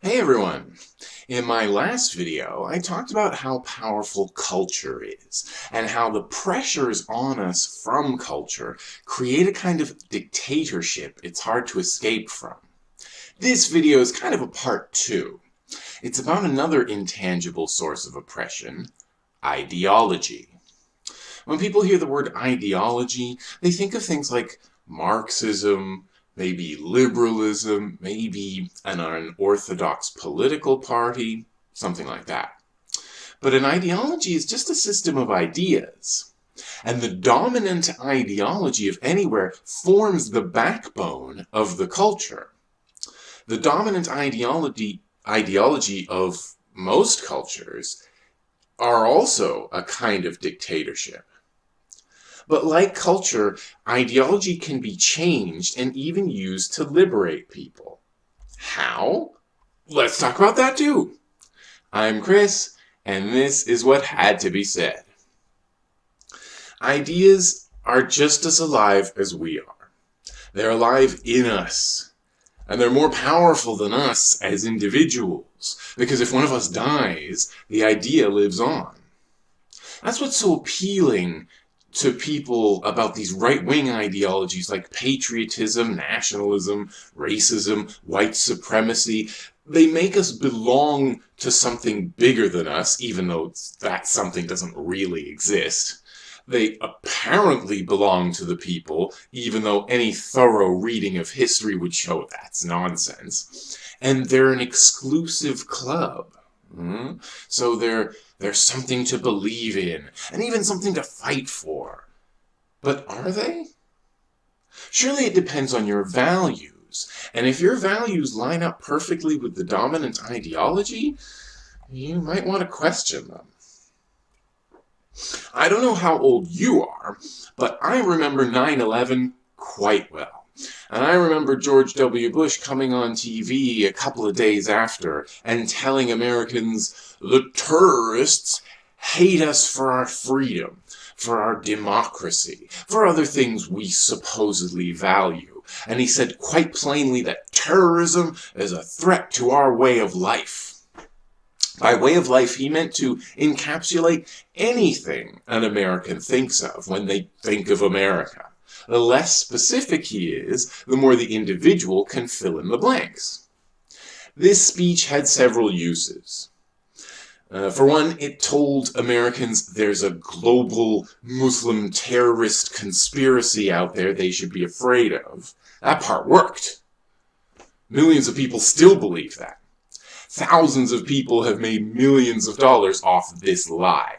Hey everyone! In my last video, I talked about how powerful culture is, and how the pressures on us from culture create a kind of dictatorship it's hard to escape from. This video is kind of a part two. It's about another intangible source of oppression, ideology. When people hear the word ideology, they think of things like Marxism, maybe liberalism, maybe an unorthodox political party, something like that. But an ideology is just a system of ideas. And the dominant ideology of anywhere forms the backbone of the culture. The dominant ideology, ideology of most cultures are also a kind of dictatorship. But like culture, ideology can be changed and even used to liberate people. How? Let's talk about that too. I'm Chris, and this is what had to be said. Ideas are just as alive as we are. They're alive in us. And they're more powerful than us as individuals. Because if one of us dies, the idea lives on. That's what's so appealing to people about these right-wing ideologies like patriotism, nationalism, racism, white supremacy. They make us belong to something bigger than us, even though that something doesn't really exist. They apparently belong to the people, even though any thorough reading of history would show that's nonsense. And they're an exclusive club. Mm? So they're, they're something to believe in, and even something to fight for. But are they? Surely it depends on your values, and if your values line up perfectly with the dominant ideology, you might want to question them. I don't know how old you are, but I remember 9-11 quite well. And I remember George W. Bush coming on TV a couple of days after and telling Americans, the terrorists hate us for our freedom, for our democracy, for other things we supposedly value. And he said quite plainly that terrorism is a threat to our way of life. By way of life, he meant to encapsulate anything an American thinks of when they think of America. The less specific he is, the more the individual can fill in the blanks. This speech had several uses. Uh, for one, it told Americans there's a global Muslim terrorist conspiracy out there they should be afraid of. That part worked. Millions of people still believe that. Thousands of people have made millions of dollars off this lie.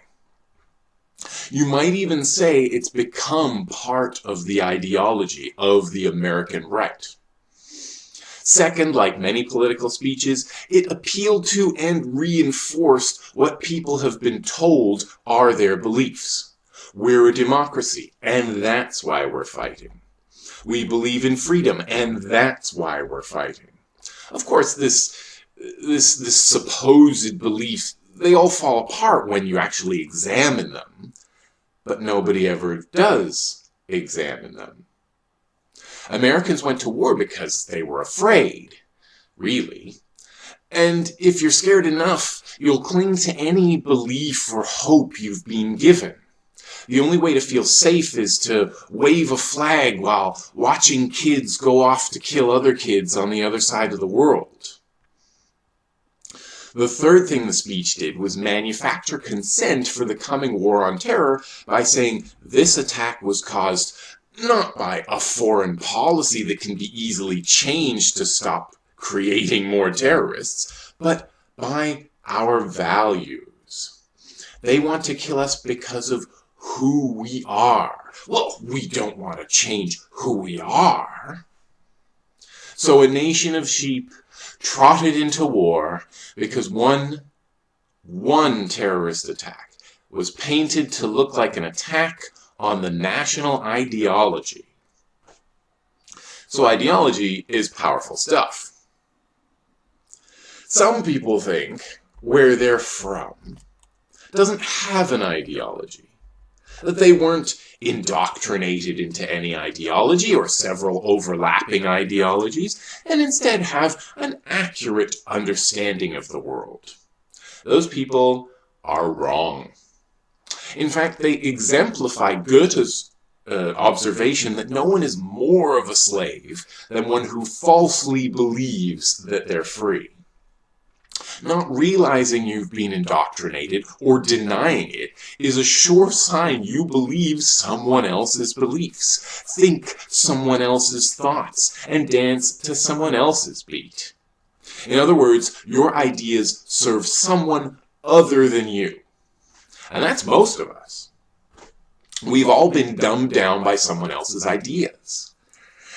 You might even say it's become part of the ideology of the American right. Second, like many political speeches, it appealed to and reinforced what people have been told are their beliefs. We're a democracy, and that's why we're fighting. We believe in freedom, and that's why we're fighting. Of course, this, this, this supposed belief they all fall apart when you actually examine them, but nobody ever does examine them. Americans went to war because they were afraid, really. And if you're scared enough, you'll cling to any belief or hope you've been given. The only way to feel safe is to wave a flag while watching kids go off to kill other kids on the other side of the world. The third thing the speech did was manufacture consent for the coming war on terror by saying this attack was caused not by a foreign policy that can be easily changed to stop creating more terrorists, but by our values. They want to kill us because of who we are. Well, we don't want to change who we are. So a nation of sheep trotted into war because one, one terrorist attack was painted to look like an attack on the national ideology. So ideology is powerful stuff. Some people think where they're from doesn't have an ideology. That they weren't indoctrinated into any ideology or several overlapping ideologies, and instead have an accurate understanding of the world. Those people are wrong. In fact, they exemplify Goethe's uh, observation that no one is more of a slave than one who falsely believes that they're free. Not realizing you've been indoctrinated or denying it is a sure sign you believe someone else's beliefs, think someone else's thoughts, and dance to someone else's beat. In other words, your ideas serve someone other than you. And that's most of us. We've all been dumbed down by someone else's ideas.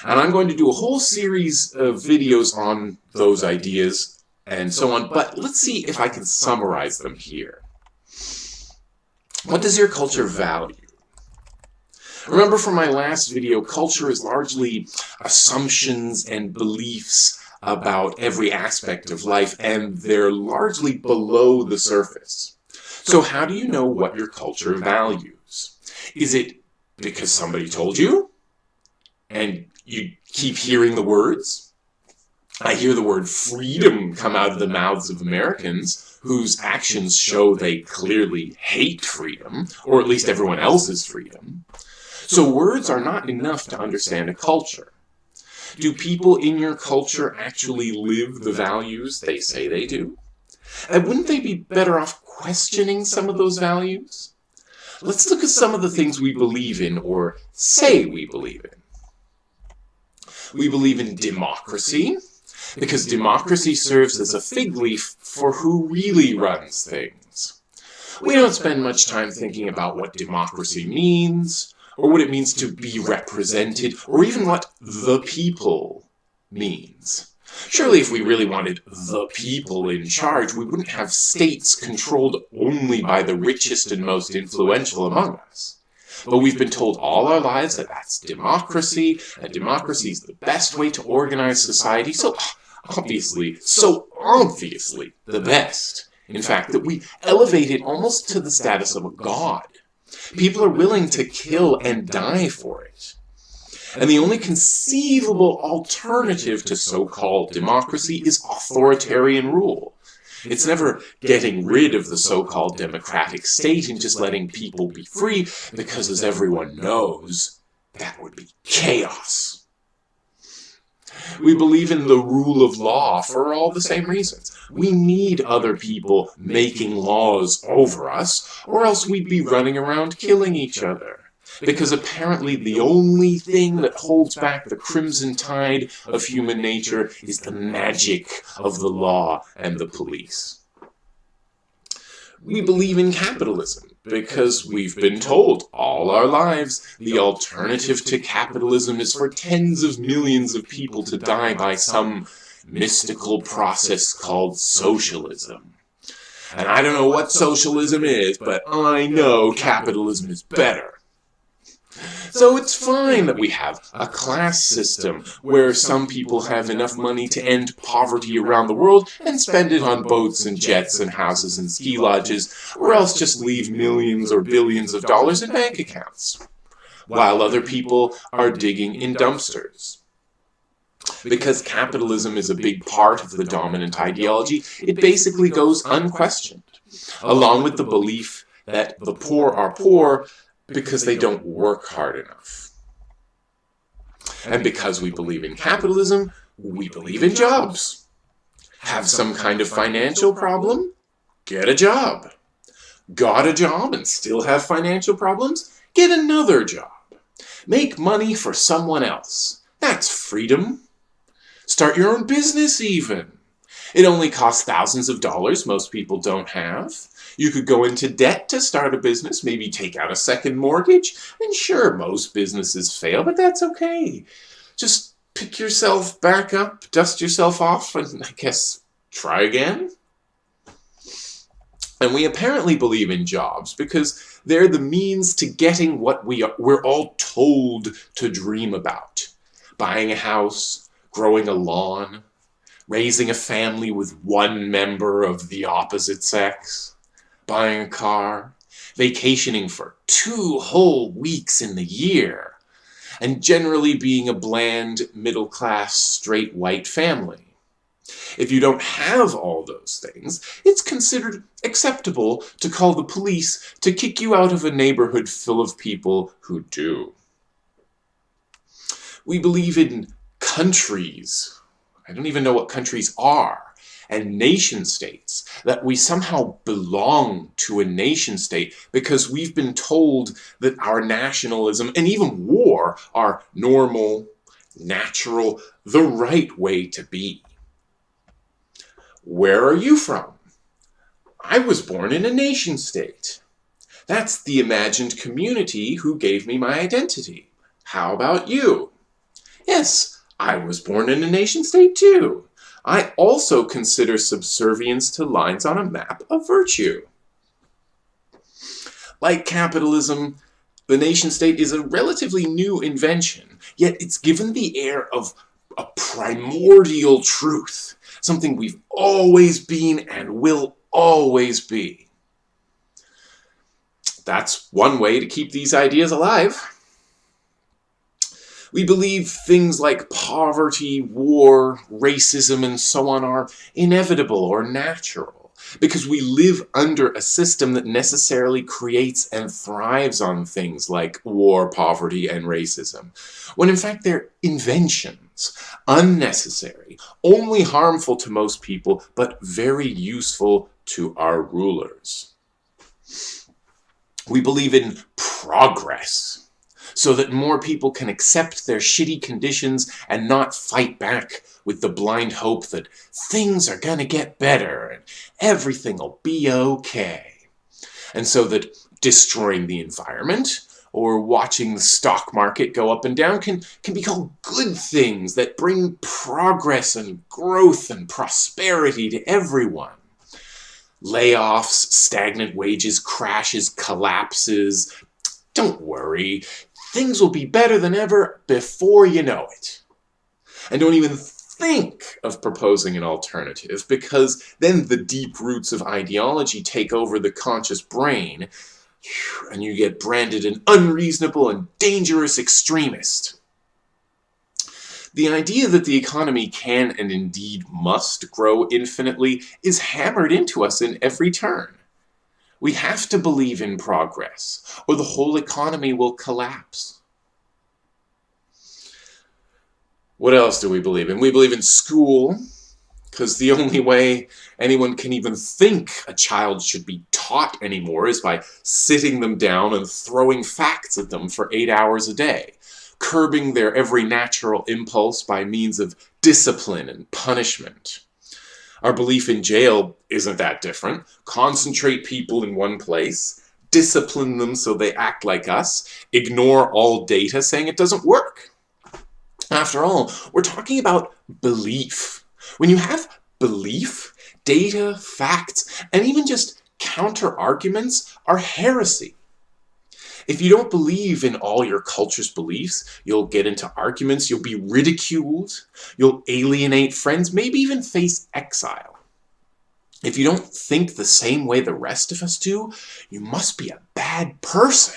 And I'm going to do a whole series of videos on those ideas and so on. But let's see if I can summarize them here. What does your culture value? Remember from my last video, culture is largely assumptions and beliefs about every aspect of life, and they're largely below the surface. So how do you know what your culture values? Is it because somebody told you? And you keep hearing the words? I hear the word freedom come out of the mouths of Americans whose actions show they clearly hate freedom, or at least everyone else's freedom. So words are not enough to understand a culture. Do people in your culture actually live the values they say they do? And wouldn't they be better off questioning some of those values? Let's look at some of the things we believe in or say we believe in. We believe in democracy, because democracy serves as a fig leaf for who really runs things. We don't spend much time thinking about what democracy means, or what it means to be represented, or even what the people means. Surely if we really wanted the people in charge, we wouldn't have states controlled only by the richest and most influential among us. But we've been told all our lives that that's democracy, and democracy is the best way to organize society, so obviously, so obviously, the best. In fact, that we elevate it almost to the status of a god. People are willing to kill and die for it. And the only conceivable alternative to so-called democracy is authoritarian rule. It's never getting rid of the so-called democratic state and just letting people be free, because as everyone knows, that would be chaos. We believe in the rule of law for all the same reasons. We need other people making laws over us, or else we'd be running around killing each other. Because apparently the only thing that holds back the crimson tide of human nature is the magic of the law and the police. We believe in capitalism because we've been told all our lives the alternative to capitalism is for tens of millions of people to die by some mystical process called socialism. And I don't know what socialism is, but I know capitalism is better. So it's fine that we have a class system where some people have enough money to end poverty around the world and spend it on boats and jets and houses and ski lodges, or else just leave millions or billions of dollars in bank accounts, while other people are digging in dumpsters. Because capitalism is a big part of the dominant ideology, it basically goes unquestioned, along with the belief that the poor are poor because they don't work hard enough. And because we believe in capitalism, we believe in jobs. Have some kind of financial problem? Get a job. Got a job and still have financial problems? Get another job. Make money for someone else. That's freedom. Start your own business even. It only costs thousands of dollars most people don't have. You could go into debt to start a business, maybe take out a second mortgage, and sure, most businesses fail, but that's okay. Just pick yourself back up, dust yourself off, and I guess try again. And we apparently believe in jobs because they're the means to getting what we are, we're all told to dream about. Buying a house, growing a lawn, raising a family with one member of the opposite sex, buying a car, vacationing for two whole weeks in the year, and generally being a bland, middle class, straight white family. If you don't have all those things, it's considered acceptable to call the police to kick you out of a neighborhood full of people who do. We believe in countries. I don't even know what countries are. And nation states. That we somehow belong to a nation state because we've been told that our nationalism and even war are normal, natural, the right way to be. Where are you from? I was born in a nation state. That's the imagined community who gave me my identity. How about you? Yes, I was born in a nation state too. I also consider subservience to lines on a map a virtue. Like capitalism, the nation state is a relatively new invention, yet it's given the air of a primordial truth, something we've always been and will always be. That's one way to keep these ideas alive. We believe things like poverty, war, racism, and so on are inevitable or natural because we live under a system that necessarily creates and thrives on things like war, poverty, and racism, when in fact they're inventions, unnecessary, only harmful to most people, but very useful to our rulers. We believe in progress so that more people can accept their shitty conditions and not fight back with the blind hope that things are gonna get better and everything will be okay. And so that destroying the environment or watching the stock market go up and down can, can be called good things that bring progress and growth and prosperity to everyone. Layoffs, stagnant wages, crashes, collapses, don't worry, things will be better than ever before you know it. And don't even think of proposing an alternative because then the deep roots of ideology take over the conscious brain and you get branded an unreasonable and dangerous extremist. The idea that the economy can and indeed must grow infinitely is hammered into us in every turn. We have to believe in progress, or the whole economy will collapse. What else do we believe in? We believe in school, because the only way anyone can even think a child should be taught anymore is by sitting them down and throwing facts at them for eight hours a day, curbing their every natural impulse by means of discipline and punishment. Our belief in jail isn't that different. Concentrate people in one place, discipline them so they act like us, ignore all data saying it doesn't work. After all, we're talking about belief. When you have belief, data, facts, and even just counter-arguments are heresy. If you don't believe in all your culture's beliefs, you'll get into arguments, you'll be ridiculed, you'll alienate friends, maybe even face exile. If you don't think the same way the rest of us do, you must be a bad person.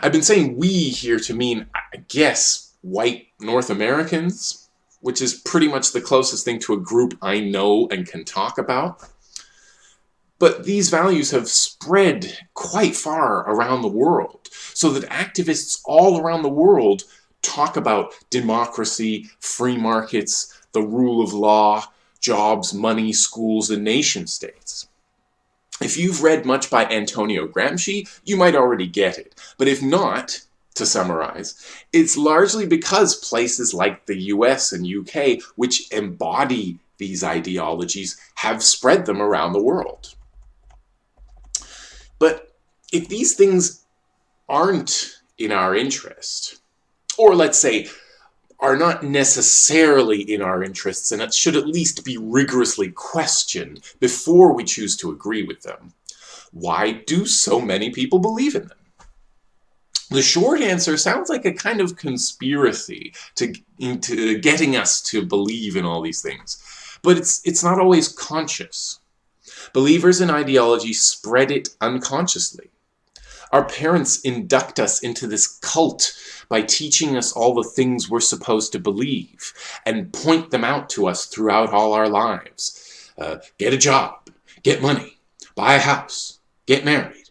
I've been saying we here to mean, I guess, white North Americans, which is pretty much the closest thing to a group I know and can talk about. But these values have spread quite far around the world, so that activists all around the world talk about democracy, free markets, the rule of law, jobs, money, schools, and nation states. If you've read much by Antonio Gramsci, you might already get it. But if not, to summarize, it's largely because places like the US and UK, which embody these ideologies, have spread them around the world. But if these things aren't in our interest, or let's say are not necessarily in our interests and it should at least be rigorously questioned before we choose to agree with them, why do so many people believe in them? The short answer sounds like a kind of conspiracy to, to getting us to believe in all these things, but it's, it's not always conscious. Believers in ideology spread it unconsciously. Our parents induct us into this cult by teaching us all the things we're supposed to believe and point them out to us throughout all our lives. Uh, get a job, get money, buy a house, get married.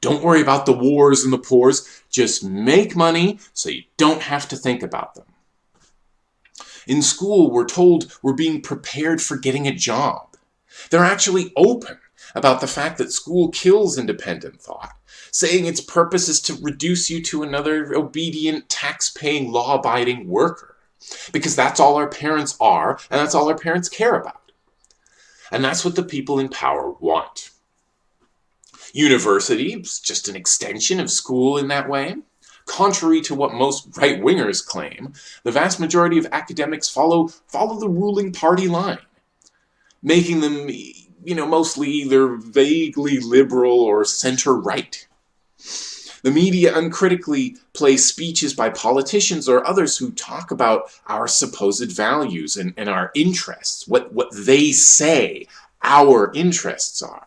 Don't worry about the wars and the poors. Just make money so you don't have to think about them. In school, we're told we're being prepared for getting a job. They're actually open about the fact that school kills independent thought, saying its purpose is to reduce you to another obedient, tax-paying, law-abiding worker. Because that's all our parents are, and that's all our parents care about. And that's what the people in power want. University is just an extension of school in that way. Contrary to what most right-wingers claim, the vast majority of academics follow, follow the ruling party line, making them, you know, mostly either vaguely liberal or center-right. The media uncritically plays speeches by politicians or others who talk about our supposed values and, and our interests, what, what they say our interests are.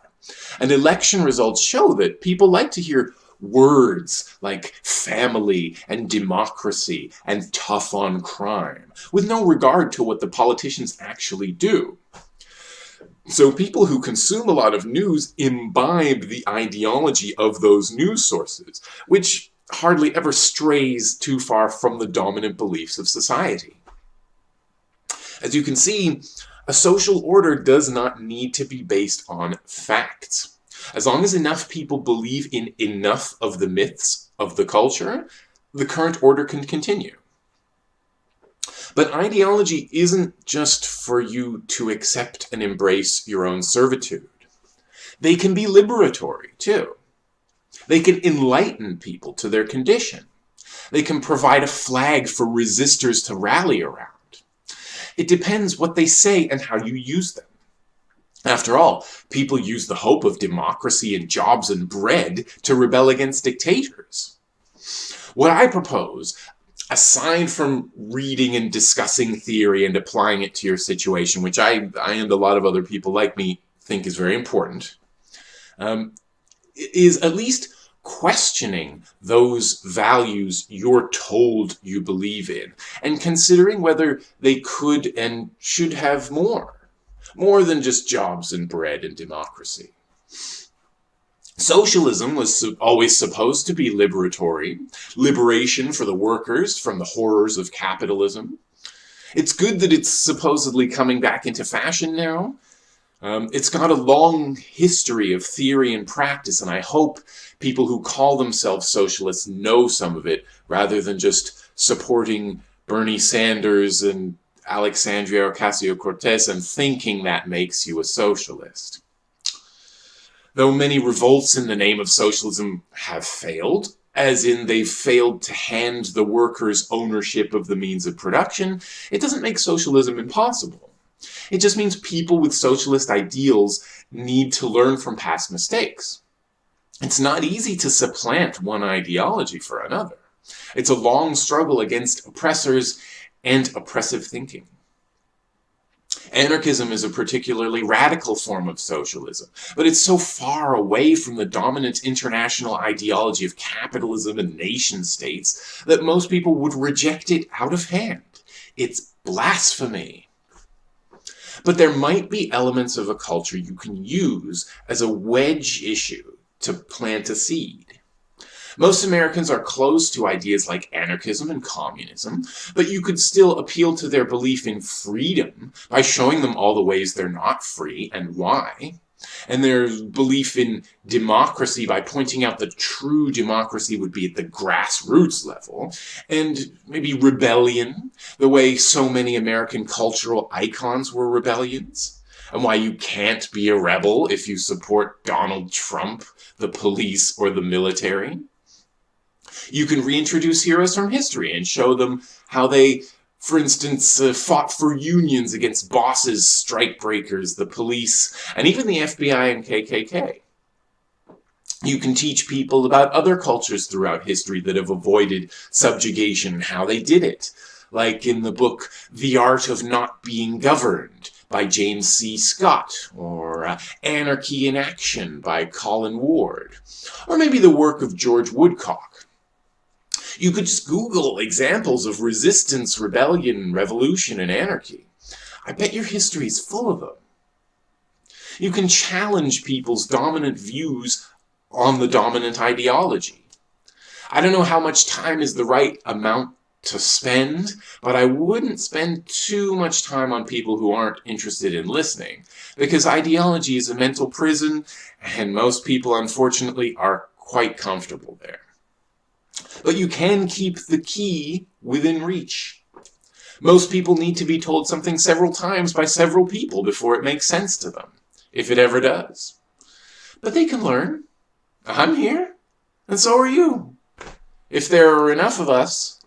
And election results show that people like to hear words like family and democracy and tough on crime, with no regard to what the politicians actually do. So people who consume a lot of news imbibe the ideology of those news sources, which hardly ever strays too far from the dominant beliefs of society. As you can see, a social order does not need to be based on facts. As long as enough people believe in enough of the myths of the culture, the current order can continue. But ideology isn't just for you to accept and embrace your own servitude. They can be liberatory, too. They can enlighten people to their condition. They can provide a flag for resistors to rally around. It depends what they say and how you use them. After all, people use the hope of democracy and jobs and bread to rebel against dictators. What I propose aside from reading and discussing theory and applying it to your situation, which I, I and a lot of other people like me think is very important, um, is at least questioning those values you're told you believe in and considering whether they could and should have more, more than just jobs and bread and democracy. Socialism was always supposed to be liberatory, liberation for the workers from the horrors of capitalism. It's good that it's supposedly coming back into fashion now. Um, it's got a long history of theory and practice, and I hope people who call themselves socialists know some of it, rather than just supporting Bernie Sanders and Alexandria Ocasio-Cortez and thinking that makes you a socialist. Though many revolts in the name of socialism have failed, as in they've failed to hand the workers ownership of the means of production, it doesn't make socialism impossible. It just means people with socialist ideals need to learn from past mistakes. It's not easy to supplant one ideology for another. It's a long struggle against oppressors and oppressive thinking. Anarchism is a particularly radical form of socialism, but it's so far away from the dominant international ideology of capitalism and nation-states that most people would reject it out of hand. It's blasphemy. But there might be elements of a culture you can use as a wedge issue to plant a seed. Most Americans are close to ideas like anarchism and communism, but you could still appeal to their belief in freedom by showing them all the ways they're not free and why, and their belief in democracy by pointing out that true democracy would be at the grassroots level, and maybe rebellion, the way so many American cultural icons were rebellions, and why you can't be a rebel if you support Donald Trump, the police, or the military. You can reintroduce heroes from history and show them how they, for instance, uh, fought for unions against bosses, strikebreakers, the police, and even the FBI and KKK. You can teach people about other cultures throughout history that have avoided subjugation and how they did it. Like in the book The Art of Not Being Governed, by James C. Scott, or uh, Anarchy in Action by Colin Ward, or maybe the work of George Woodcock. You could just Google examples of resistance, rebellion, revolution, and anarchy. I bet your history is full of them. You can challenge people's dominant views on the dominant ideology. I don't know how much time is the right amount to spend, but I wouldn't spend too much time on people who aren't interested in listening, because ideology is a mental prison, and most people, unfortunately, are quite comfortable there. But you can keep the key within reach. Most people need to be told something several times by several people before it makes sense to them, if it ever does. But they can learn. I'm here, and so are you. If there are enough of us,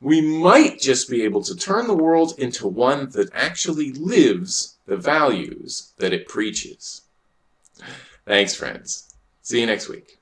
we might just be able to turn the world into one that actually lives the values that it preaches. Thanks, friends. See you next week.